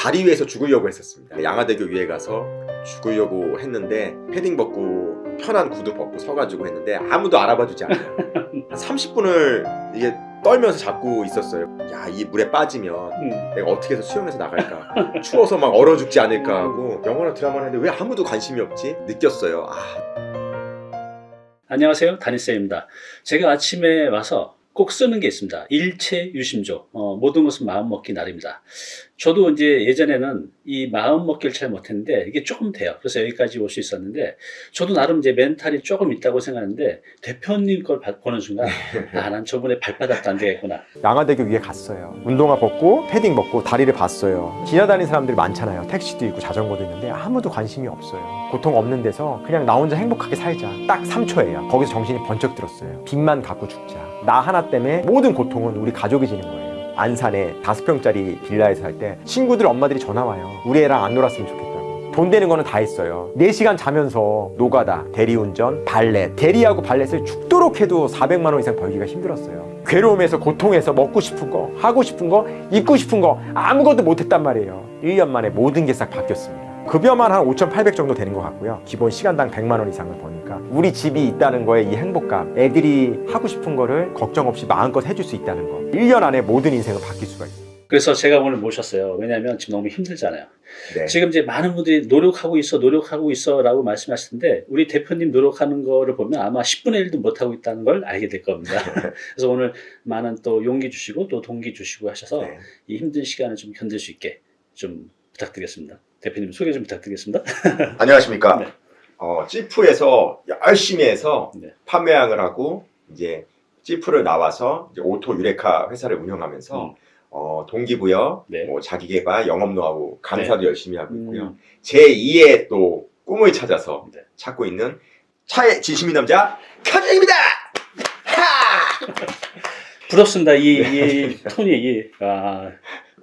다리 위에서 죽으려고 했었습니다. 양화대교 위에 가서 죽으려고 했는데 패딩 벗고 편한 구두 벗고 서가지고 했는데 아무도 알아봐 주지 않아요. 한 30분을 이게 떨면서 잡고 있었어요. 야, 이 물에 빠지면 음. 내가 어떻게 해서 수영해서 나갈까? 추워서 막 얼어 죽지 않을까 하고 영화나 드라마를 했는데 왜 아무도 관심이 없지? 느꼈어요. 아, 안녕하세요 다니쌤입니다 제가 아침에 와서 꼭 쓰는 게 있습니다 일체 유심조 어, 모든 것은 마음 먹기 나름이다 저도 이제 예전에는 이 마음 먹기를 잘 못했는데 이게 조금 돼요 그래서 여기까지 올 수 있었는데 저도 나름 이제 멘탈이 조금 있다고 생각하는데 대표님 걸 봐- 보는 순간 아 난 저번에 발바닥도 안 되겠구나 양화대교 위에 갔어요. 운동화 벗고 패딩 벗고 다리를 봤어요. 지나다니는 사람들이 많잖아요. 택시도 있고 자전거도 있는데 아무도 관심이 없어요. 고통 없는 데서 그냥 나 혼자 행복하게 살자. 딱 3초예요. 거기서 정신이 번쩍 들었어요. 빚만 갖고 죽자. 나 하나 때문에 모든 고통은 우리 가족이 지는 거예요. 안산에 다섯 평짜리 빌라에서 살 때 친구들 엄마들이 전화 와요. 우리 애랑 안 놀았으면 좋겠다고. 돈 되는 거는 다 했어요. 4시간 자면서 노가다, 대리운전, 발렛. 대리하고 발렛을 죽도록 해도 400만 원 이상 벌기가 힘들었어요. 괴로움에서 고통에서 먹고 싶은 거, 하고 싶은 거, 입고 싶은 거 아무것도 못했단 말이에요. 1년 만에 모든 게 싹 바뀌었습니다. 급여만 한 5,800 정도 되는 것 같고요. 기본 시간당 100만 원 이상을 버니까 우리 집이 있다는 거에 이 행복감, 애들이 하고 싶은 거를 걱정 없이 마음껏 해줄 수 있다는 거. 1년 안에 모든 인생은 바뀔 수가 있어요. 그래서 제가 오늘 모셨어요 왜냐하면 지금 너무 힘들잖아요 네. 지금 이제 많은 분들이 노력하고 있어, 노력하고 있어 라고 말씀하시는데 우리 대표님 노력하는 거를 보면 아마 10분의 1도 못하고 있다는 걸 알게 될 겁니다. 그래서 오늘 많은 또 용기 주시고 또 동기 주시고 하셔서 네. 이 힘든 시간을 좀 견딜 수 있게 좀 부탁드리겠습니다. 대표님 소개 좀 부탁드리겠습니다. 안녕하십니까. 네. 어, 찌프에서 열심히 해서 네. 판매항을 하고 이제 Jeep를 나와서 이제 오토 유레카 회사를 운영하면서 음. 어, 동기부여, 네. 뭐 자기개발, 영업 노하우, 강사도 열심히 하고 있고요. 음, 제2의 또 꿈을 찾아서 네. 찾고 있는 차에 진심인 남자 카준입니다. 하! 부럽습니다. 이, 네. 이 톤이 이, 아,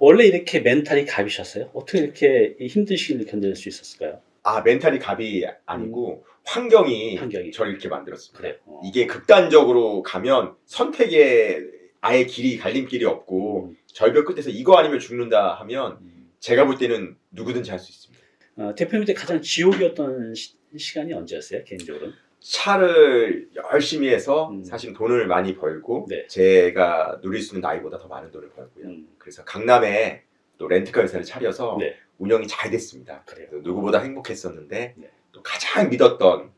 원래 이렇게 멘탈이 갑이셨어요? 어떻게 이렇게 이 힘든 시기를 견딜 수 있었을까요? 아 멘탈이 갑이 아니고 환경이, 음. 환경이. 저를 이렇게 만들었습니다. 그래요. 어. 이게 극단적으로 가면 선택에 아예 길이 갈림길이 없고 음, 절벽 끝에서 이거 아니면 죽는다 하면 음. 제가 볼 때는 누구든지 할 수 있습니다. 어, 대표님한테 가장 지옥이었던 시, 시간이 언제였어요? 개인적으로? 차를 열심히 해서 음. 사실 돈을 많이 벌고 네. 제가 누릴 수 있는 나이보다 더 많은 돈을 벌고요. 음, 그래서 강남에 또 렌트카 회사를 차려서 네. 운영이 잘 됐습니다. 그래요. 누구보다 행복했었는데 네. 또 가장 믿었던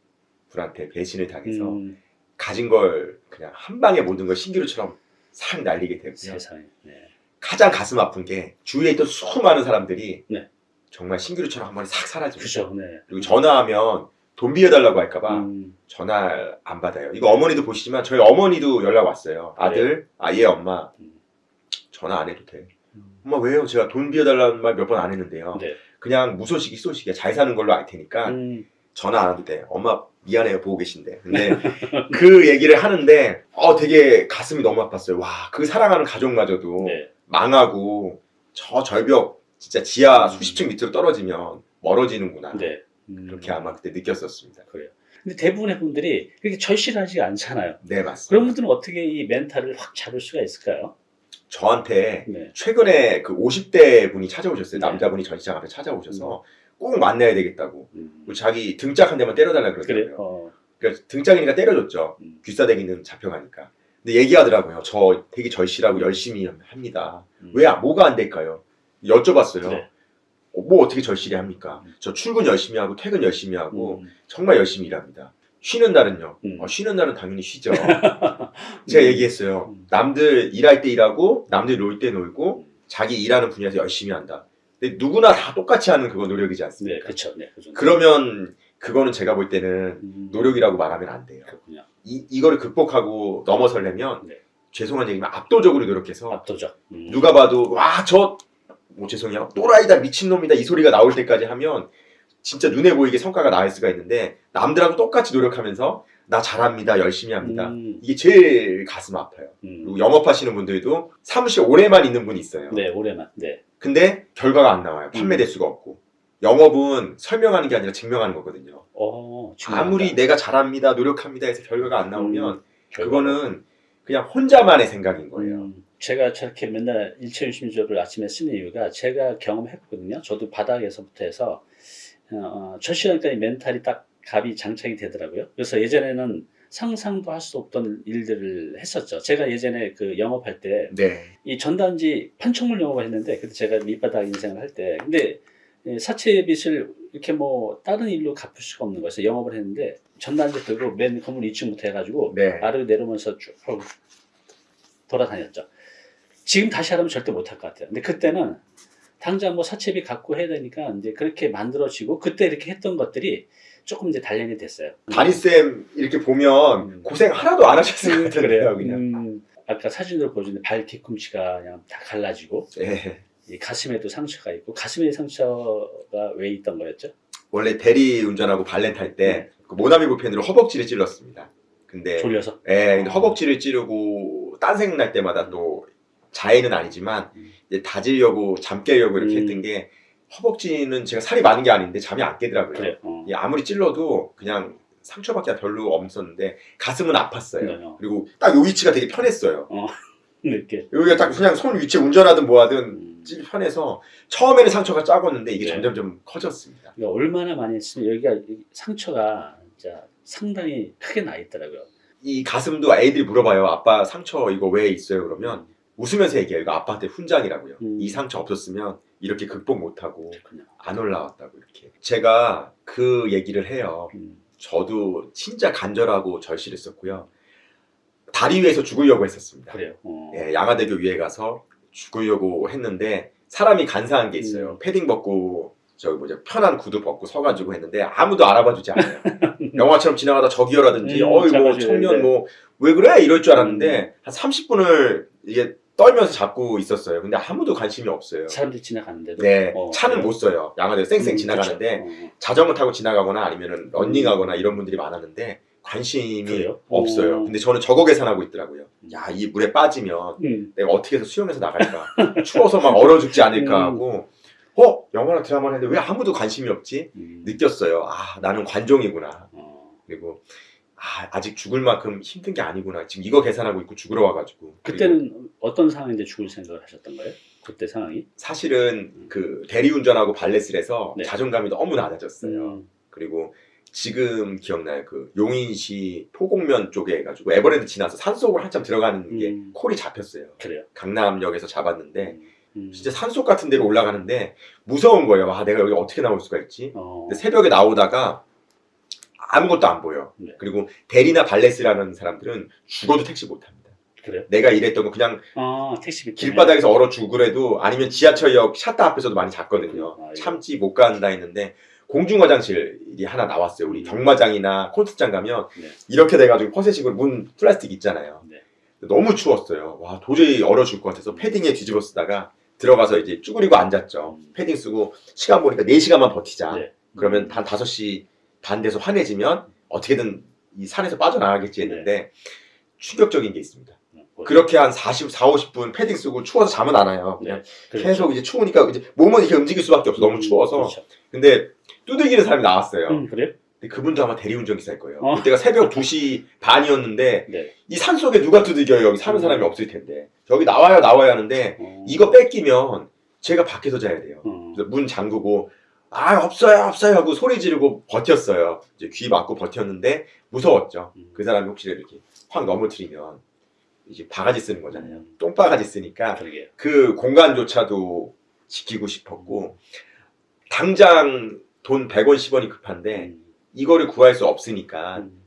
분한테 배신을 당해서 음, 가진 걸 그냥 한 방에 모든 걸 신기루처럼 싹 날리게 되고요. 세상에. 네. 가장 가슴 아픈 게 주위에 있던 수많은 사람들이 네. 정말 신기루처럼 한 번에 싹 사라집니다. 그죠. 네. 그리고 전화하면 돈 빌려달라고 할까봐 음, 전화 안 받아요. 이거 어머니도 보시지만 저희 어머니도 연락 왔어요. 아들, 아예 엄마 음. 전화 안 해도 돼. 음. 엄마 왜요? 제가 돈 빌려달라는 말 몇 번 안 했는데요. 네. 그냥 무소식이 쏘식이야. 잘 사는 걸로 알 테니까 음, 전화 안 해도 돼. 엄마 미안해요 보고 계신데. 근데 그 얘기를 하는데 어 되게 가슴이 너무 아팠어요. 와 그 사랑하는 가족마저도 네. 망하고 저 절벽 진짜 지하 음. 수십 층 밑으로 떨어지면 멀어지는구나. 네. 음, 그렇게 아마 그때 느꼈었습니다. 그래요. 근데 대부분의 분들이 그렇게 절실하지 않잖아요. 네 맞습니다. 그런 분들은 어떻게 이 멘탈을 확 잡을 수가 있을까요? 저한테 네. 최근에 그 50대 분이 찾아오셨어요. 네. 남자분이 전시장 앞에 찾아오셔서 꼭 만나야 되겠다고. 음, 그리고 자기 등짝 한 대만 때려달라. 그러더라고요. 어, 그래서 등짝이니까 때려줬죠. 음, 귀싸대기는 잡혀가니까. 근데 얘기하더라고요. 저 되게 절실하고 열심히 합니다. 음. 왜 뭐가 안 될까요? 여쭤봤어요. 네. 어, 뭐 어떻게 절실히 합니까? 음. 저 출근 열심히 하고 퇴근 열심히 하고 음, 정말 열심히 일합니다. 쉬는 날은요? 음. 어, 쉬는 날은 당연히 쉬죠. 제가 음. 얘기했어요. 음. 남들 일할 때 일하고 남들 놀 때 놀고 음. 자기 일하는 분야에서 열심히 한다. 근데 누구나 다 똑같이 하는 그거 노력이지 네, 않습니까? 그렇죠. 네, 그. 그러면 그거는 제가 볼 때는 음, 노력이라고 말하면 안 돼요. 그렇군요. 이, 이거를 극복하고 넘어서려면 네. 죄송한 얘기지만 압도적으로 노력해서 압도적. 음. 누가 봐도 와 저 뭐 죄송해요 또라이다 미친놈이다 이 소리가 나올 때까지 하면 진짜 눈에 보이게 성과가 나을 수가 있는데 남들하고 똑같이 노력하면서 나 잘합니다 열심히 합니다 음, 이게 제일 가슴 아파요 음. 그리고 영업하시는 분들도 사무실 오래만 있는 분이 있어요 네, 올해만. 네. 근데 결과가 안 나와요 판매 음. 대수가 없고 영업은 설명하는 게 아니라 증명하는 거거든요 어, 중요하다. 아무리 내가 잘합니다 노력합니다 해서 결과가 안 나오면 음. 그거는 그냥 혼자만의 생각인 거예요 음, 제가 저렇게 맨날 일체 유심조를 아침에 쓰는 이유가 제가 경험했거든요. 저도 바닥에서부터 해서 어, 첫 시간까지 멘탈이 딱 갑이 장착이 되더라고요. 그래서 예전에는 상상도 할 수 없던 일들을 했었죠. 제가 예전에 그 영업할 때 네. 이 전단지 판촉물 영업을 했는데 그때 제가 밑바닥 인생을 할 때 근데 예, 사채 빚을 이렇게 뭐 다른 일로 갚을 수가 없는 거였어요. 영업을 했는데 전단지 들고 맨 건물 2층부터 해가지고 네. 아래로 내려오면서 쭉 돌아다녔죠. 지금 다시 하라면 절대 못할 것 같아요. 근데 그때는 당장 뭐 사채비 갖고 해야 되니까 이제 그렇게 만들어지고 그때 이렇게 했던 것들이 조금 이제 단련이 됐어요. 다니쌤 이렇게 보면 음. 고생 하나도 안 하셨을 것 같아요, 그냥. 음, 아까 사진으로 보여주는데 발 뒤꿈치가 그냥 다 갈라지고 네. 이 가슴에도 상처가 있고 가슴에 상처가 왜 있던 거였죠? 원래 대리 운전하고 발렌 탈때 모나미 볼펜으로 허벅지를 찔렀습니다. 근데 졸려서. 예, 근데 어. 허벅지를 찌르고 딴 생각 날 때마다 또 자해는 아니지만 음. 이제 다지려고 잠 깨려고 이렇게 음. 했던 게 허벅지는 제가 살이 많은 게 아닌데 잠이 안 깨더라고요. 그래. 어. 예, 아무리 찔러도 그냥 상처밖에 별로 없었는데 가슴은 아팠어요. 네, 어. 그리고 딱 요 위치가 되게 편했어요. 이렇게. 여기가 딱 그냥 손 위치에 운전하든 뭐하든 음. 찔 편해서 처음에는 상처가 작았는데 이게 네. 점점 좀 커졌습니다. 그러니까 얼마나 많이 했으면 여기가 이 상처가 진짜 상당히 크게 나 있더라고요. 이 가슴도 애들이 물어봐요. 아빠 상처 이거 왜 있어요? 그러면 웃으면서 얘기해요. 이거 아빠한테 훈장이라고요. 음. 이 상처 없었으면 이렇게 극복 못하고 그렇군요. 안 올라왔다고 이렇게. 제가 그 얘기를 해요. 음. 저도 진짜 간절하고 절실했었고요. 다리 위에서 죽으려고 했었습니다. 그래요. 어. 예, 양화대교 위에 가서 죽으려고 했는데 사람이 간사한 게 있어요. 음. 패딩 벗고 저기 뭐죠 편한 구두 벗고 서가지고 했는데 아무도 알아봐주지 않아요. 영화처럼 지나가다 저기요라든지 음, 어이 뭐 청년. 뭐 왜 그래 이럴 줄 알았는데 한 30분을 이게 떨면서 잡고 있었어요. 근데 아무도 관심이 없어요. 사람들이 지나가는데도. 네, 어, 차는 그래요. 못 써요. 양화대교 쌩쌩 음, 지나가는데 그쵸. 어. 자전거 타고 지나가거나 아니면은 런닝하거나 이런 분들이 많았는데 관심이 그래요? 없어요. 어. 근데 저는 저거 계산하고 있더라고요. 야, 이 물에 빠지면 음. 내가 어떻게 해서 수영해서 나갈까? 추워서 막 얼어 죽지 않을까 음. 하고 어? 영화나 드라마를 했는데 왜 아무도 관심이 없지? 음. 느꼈어요. 아, 나는 관종이구나. 어. 그리고 아, 아직 죽을 만큼 힘든 게 아니구나. 지금 이거 계산하고 있고 죽으러 와가지고. 그때는 어떤 상황인데 죽을 생각을 하셨던 거예요? 그때 상황이? 사실은 그 대리운전하고 발렛을 해서 네. 자존감이 너무 낮아졌어요. 음. 그리고 지금 기억나요? 그 용인시 포곡면 쪽에 해가지고 에버랜드 지나서 산속으로 한참 들어가는 게 음. 콜이 잡혔어요. 그래요. 강남역에서 잡았는데 음. 진짜 산속 같은 데로 올라가는데 무서운 거예요. 와 내가 여기 어떻게 나올 수가 있지? 어. 근데 새벽에 나오다가 아무것도 안 보여. 네. 그리고 대리나 발렛이라는 사람들은 죽어도 택시 못 합니다. 그래요? 내가 일했던 거 그냥 아 때문에. 길바닥에서 얼어 죽으래도 아니면 지하철역 샷다 앞에서도 많이 잤거든요. 아, 예. 참지 못 간다 했는데 공중 화장실이 하나 나왔어요. 우리 음. 경마장이나 콘서트장 가면 네. 이렇게 돼가지고 퍼세식으로 문 플라스틱 있잖아요. 네. 너무 추웠어요. 와 도저히 얼어 죽을 것 같아서 패딩에 뒤집어 쓰다가 들어가서 이제 쭈그리고 앉았죠. 음. 패딩 쓰고 시간 보니까 4시간만 버티자. 네. 그러면 한 5시 반 돼서 환해지면 어떻게든 이 산에서 빠져나가겠지 했는데 충격적인 게 있습니다. 음, 뭐, 그렇게 한 40, 4, 50분 패딩 쓰고 추워서 잠은 안 와요. 그냥 그렇죠. 계속 이제 추우니까 이제 몸은 이렇게 움직일 수밖에 없어. 너무 음, 추워서. 그렇죠. 근데 두들기는 사람이 나왔어요. 음, 그래요? 근데 그분도 아마 대리운전 기사일 거예요. 어. 그때가 새벽 2시 반이었는데 네. 이산 속에 누가 두들겨요? 여기 사는 음. 사람이 없을 텐데. 여기 나와요, 나와야 하는데 어. 이거 뺏기면 제가 밖에서 자야 돼요. 어. 그래서 문 잠그고 아 없어요 없어요 하고 소리 지르고 버텼어요. 이제 귀 막고 버텼는데 무서웠죠. 음. 그 사람이 혹시 이렇게 확 넘어뜨리면 이제 바가지 쓰는 거잖아요. 음. 똥바가지 쓰니까 그러게요. 그 공간조차도 지키고 싶었고 당장 돈 100원 10원이 급한데 음. 이거를 구할 수 없으니까 음.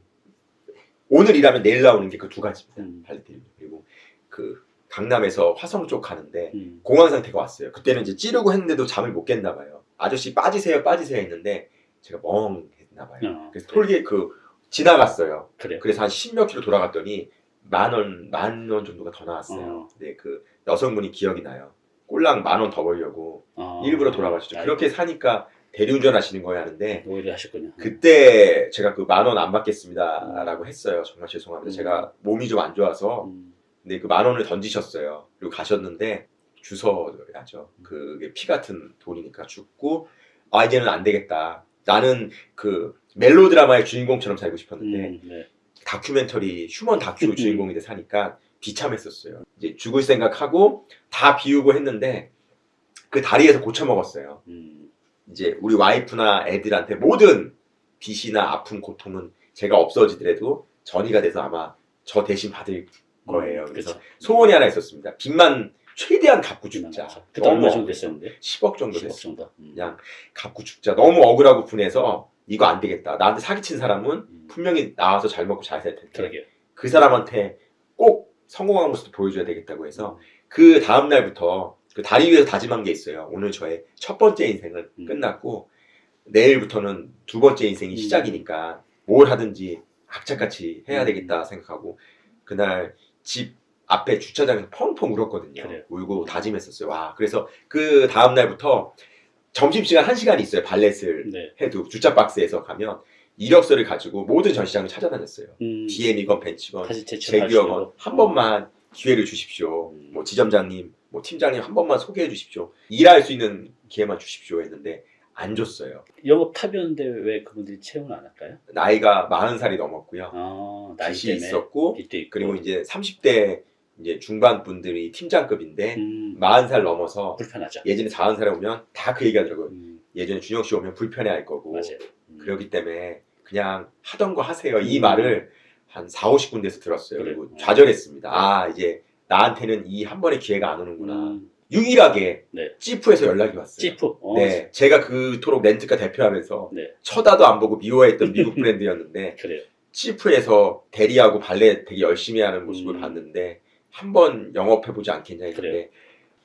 오늘 일하면 내일 나오는 게 그 두 가지입니다. 음. 팔리테일 그리고 그 강남에서 화성 쪽 가는데 음. 공황 상태가 왔어요. 그때는 이제 찌르고 했는데도 잠을 못 깼나 봐요. 아저씨 빠지세요, 빠지세요 했는데 제가 멍했나 봐요. 어. 그래서 톨게 그 지나갔어요. 그래요. 그래서 한 10몇 킬로 돌아갔더니 만 원, 만 원 정도가 더 나왔어요. 어. 근데 그 여성분이 기억이 나요. 꼴랑 만 원 더 벌려고 어. 일부러 돌아가시죠. 그렇게 사니까 대리운전 하시는 거예요 하는데 오히려 하셨군요. 그때 제가 그 만 원 안 받겠습니다 라고 했어요. 정말 죄송합니다. 음. 제가 몸이 좀 안 좋아서 음. 근데 그 만 원을 던지셨어요. 그리고 가셨는데 주워야죠. 그게 피 같은 돈이니까 죽고 아 이제는 안 되겠다. 나는 그 멜로 드라마의 주인공처럼 살고 싶었는데 음. 네. 다큐멘터리 휴먼 다큐 음. 주인공이 돼 사니까 비참했었어요. 이제 죽을 생각하고 다 비우고 했는데 그 다리에서 고쳐 먹었어요. 음, 이제 우리 와이프나 애들한테 모든 빚이나 아픔, 고통은 제가 없어지더라도 전이가 돼서 아마 저 대신 받을 거예요. 그래서 그렇죠. 소원이 하나 있었습니다. 빚만 최대한 갚고 죽자. 그때 얼마 정도 됐었는데? 10억 정도 10억 됐어요. 정도. 음. 그냥 갚고 죽자. 너무 억울하고 분해서 이거 안 되겠다. 나한테 사기친 사람은 음, 분명히 나와서 잘 먹고 잘 살 텐데 그러게요. 그 사람한테 꼭 성공한 모습도 보여줘야 되겠다고 음. 해서 그 다음 날부터 그 다리 위에서 다짐한 게 있어요. 오늘 저의 첫 번째 인생은 음. 끝났고 내일부터는 두 번째 인생이 음. 시작이니까 뭘 하든지 악착같이 해야 음. 되겠다 생각하고 그날 집 앞에 주차장에서 펑펑 울었거든요. 그래요. 울고 다짐했었어요. 와 그래서 그 다음 날부터 점심시간 한 시간이 있어요. 발렛을 네. 해도 주차 박스에서 가면 이력서를 가지고 모든 전시장을 찾아다녔어요. 음, DM이건 벤치건 제규어건 한 번만 기회를 주십시오. 음. 뭐 지점장님, 뭐 팀장님 한 번만 소개해 주십시오. 일할 수 있는 기회만 주십시오 했는데 안 줬어요. 영업 탑이었는데 왜 그분들이 채용을 안 할까요? 나이가 40살이 넘었고요. 아, 나이 빚이 때문에 있었고 빚도 있고. 그리고 이제 30대 이제 중반 분들이 팀장급인데 음, 40살 넘어서 불편하죠. 예전에 40살에 오면 다 그 얘기 하더라고요. 음, 예전에 준영 씨 오면 불편해 할 거고 맞아요. 음. 그렇기 때문에 그냥 하던 거 하세요. 이 음. 말을 한 4, 50군데서 들었어요. 그래요? 그리고 좌절했습니다. 아, 이제 나한테는 이 한 번의 기회가 안 오는구나. 음, 유일하게 네. 찌프에서 연락이 왔어요. 찌프. 어, 네, 제가 그토록 렌트카 대표하면서 네. 쳐다도 안 보고 미워했던 미국 브랜드였는데 그래요. 찌프에서 대리하고 발레 되게 열심히 하는 모습을 음. 봤는데 한번 영업해보지 않겠냐 했는데 그래요.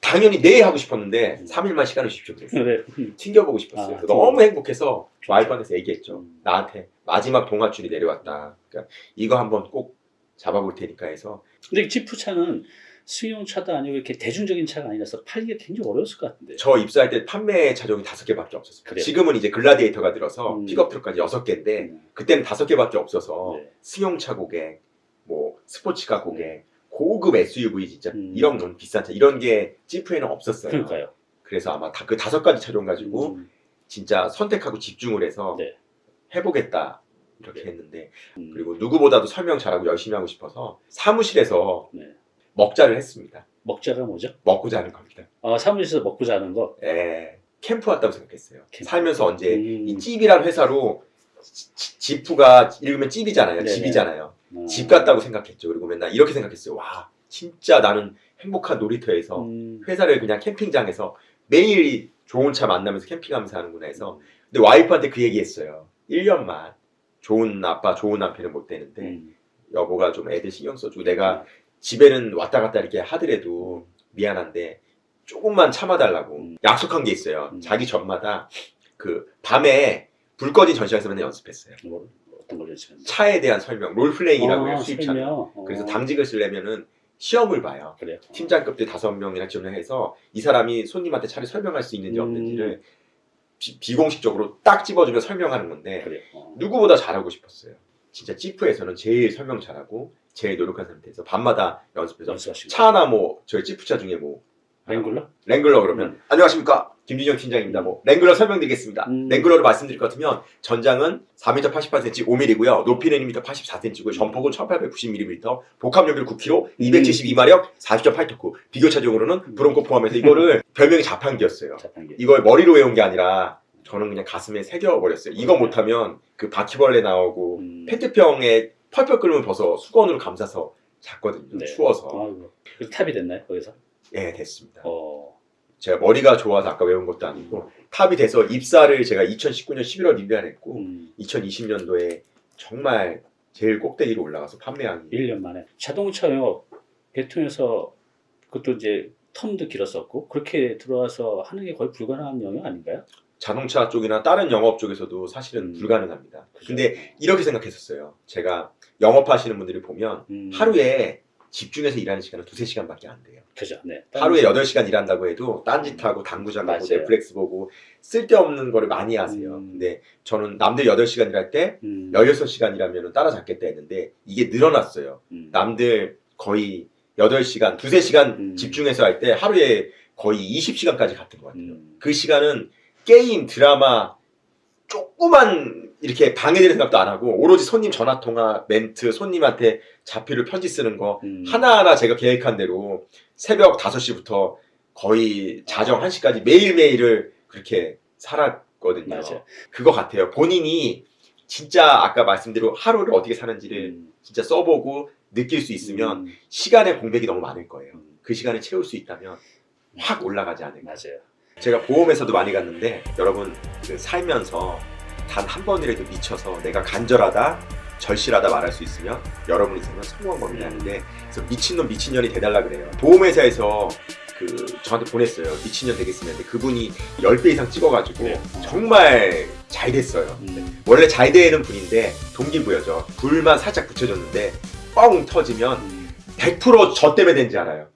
당연히 네 하고 싶었는데 음. 3일만 시간을 주십시오 그랬어요. 그래. 음, 튕겨보고 싶었어요. 아, 너무 행복해서 와이프한테 얘기했죠. 음. 나한테 마지막 동아줄이 내려왔다. 그러니까 이거 한번 꼭 잡아볼 테니까 해서 근데 찌프 차는 승용차도 아니고 이렇게 대중적인 차가 아니라서 팔기가 굉장히 어려웠을 것 같은데. 저 입사할 때 판매 차종이 다섯 개밖에 없었어요. 그래요? 지금은 이제 글라디에이터가 들어서 음. 픽업 트럭까지 여섯 개인데 음, 그때는 다섯 개밖에 없어서 네. 승용차 고객, 뭐 스포츠카 고객, 고급 SUV 진짜 음. 이런 너무 비싼 차 이런 게 지프에는 없었어요. 그러니까요. 그래서 아마 다 그 다섯 가지 차종 가지고 음, 진짜 선택하고 집중을 해서 네. 해보겠다 이렇게 네. 했는데 음, 그리고 누구보다도 설명 잘하고 열심히 하고 싶어서 사무실에서 네. 먹자를 했습니다. 먹자가 뭐죠? 먹고 자는 겁니다. 아, 사무실에서 먹고 자는 거. 예, 캠프 왔다고 생각했어요. 캠프. 살면서 언제 음. 이 찝이란 회사로 지- 지- 지프가 읽으면 찝이잖아요. 네네. 집이잖아요. 어, 집 같다고 생각했죠. 그리고 맨날 이렇게 생각했어요. 와, 진짜 나는 행복한 놀이터에서 음, 회사를 그냥 캠핑장에서 매일 좋은 차 만나면서 캠핑하면서 하는구나 해서 근데 와이프한테 그 얘기했어요. 1년만 좋은 아빠, 좋은 남편을 못 되는데 음, 여보가 좀 애들 신경 써주고 내가 집에는 왔다 갔다 이렇게 하더라도 미안한데 조금만 참아달라고 음. 약속한 게 있어요. 음. 자기 전마다 그 밤에 불 꺼진 전시장에서 맨날 연습했어요. 뭐, 어떤 걸 연습했는데. 차에 대한 설명, 롤플레잉이라고 해요. 아, 수입차는. 설명. 어, 그래서 당직을 쓰려면은 시험을 봐요. 그래요. 팀장급들 다섯 명이나 지원을 해서 이 사람이 손님한테 차를 설명할 수 있는지 음. 없는지를 비, 공식적으로딱 집어주면 설명하는 건데 그래요. 어. 누구보다 잘하고 싶었어요. 진짜 찌프에서는 제일 설명 잘하고 제일 노력한 상태에서 밤마다 연습해서 연습하시고. 차 하나 뭐 저희 찌프차 중에 뭐 랭글러? 랭글러 그러면 안녕하십니까 김진영 팀장입니다. 뭐 랭글러 설명드리겠습니다. 음. 랭글러를 말씀드릴 것 같으면 전장은 4m 88cm 5mm고요. 높이는 1m 84cm고요. 전폭은 1890mm, 복합 연비율 9kg, 272마력, 40.8토크. 비교 차종으로는 브론코 포함해서 이거를 별명이 자판기였어요. 자판기. 이걸 머리로 외운 게 아니라 저는 그냥 가슴에 새겨버렸어요. 이거 못하면 그 바퀴벌레 나오고 음. 페트병에 펄펄 끓으면 벗어 수건으로 감싸서 잤거든요. 네. 추워서. 아이고. 그래서 탑이 됐나요? 거기서? 예, 됐습니다. 어. 제가 머리가 좋아서 아까 외운 것도 아니고 탑이 돼서 입사를 제가 2019년 11월 1일에 했고 음, 2020년도에 정말 제일 꼭대기로 올라가서 판매한 1년 만에. 자동차 영업 대통령에서 그것도 이제 텀도 길었었고 그렇게 들어와서 하는 게 거의 불가능한 영역 아닌가요? 자동차 쪽이나 다른 영업 쪽에서도 사실은 음. 불가능합니다. 그죠? 근데 이렇게 생각했었어요. 제가 영업하시는 분들이 보면 음, 하루에 집중해서 일하는 시간은 두세 시간밖에 안 돼요. 그죠. 네. 하루에 8시간 일한다고 해도 딴짓하고 당구장 가고. 넷플릭스 보고 쓸데없는 거를 많이 하세요. 음. 근데 저는 남들 8시간 일할 때 음, 16시간 일하면 따라잡겠다 했는데 이게 늘어났어요. 음, 남들 거의 8시간, 두세 시간 음. 집중해서 할 때 하루에 거의 20시간까지 갔던 것 같아요. 음, 그 시간은 게임, 드라마 조그만 이렇게 방해되는 생각도 안 하고 오로지 손님 전화 통화 멘트 손님한테 자필을 편지 쓰는 거 음. 하나하나 제가 계획한 대로 새벽 5시부터 거의 자정 1시까지 매일매일을 그렇게 살았거든요. 맞아요. 그거 같아요. 본인이 진짜 아까 말씀대로 하루를 어떻게 사는지를 음. 진짜 써보고 느낄 수 있으면 음. 시간의 공백이 너무 많을 거예요. 음. 그 시간을 채울 수 있다면 확 올라가지 않을까. 맞아요. 제가 보험회사도 많이 갔는데 여러분 그 살면서 단 한 번이라도 미쳐서 내가 간절하다 절실하다 말할 수 있으면 여러분이 있으면 성공한 겁니다 하는데 그래서 미친놈 미친년이 돼달라 그래요 보험회사에서 그 저한테 보냈어요 미친년 되겠으면 근데 그분이 10배 이상 찍어가지고 네. 정말 잘 됐어요 음. 원래 잘 되는 분인데 동기부여죠 불만 살짝 붙여줬는데 뻥 터지면 음. 100%저 때문에 된지 알아요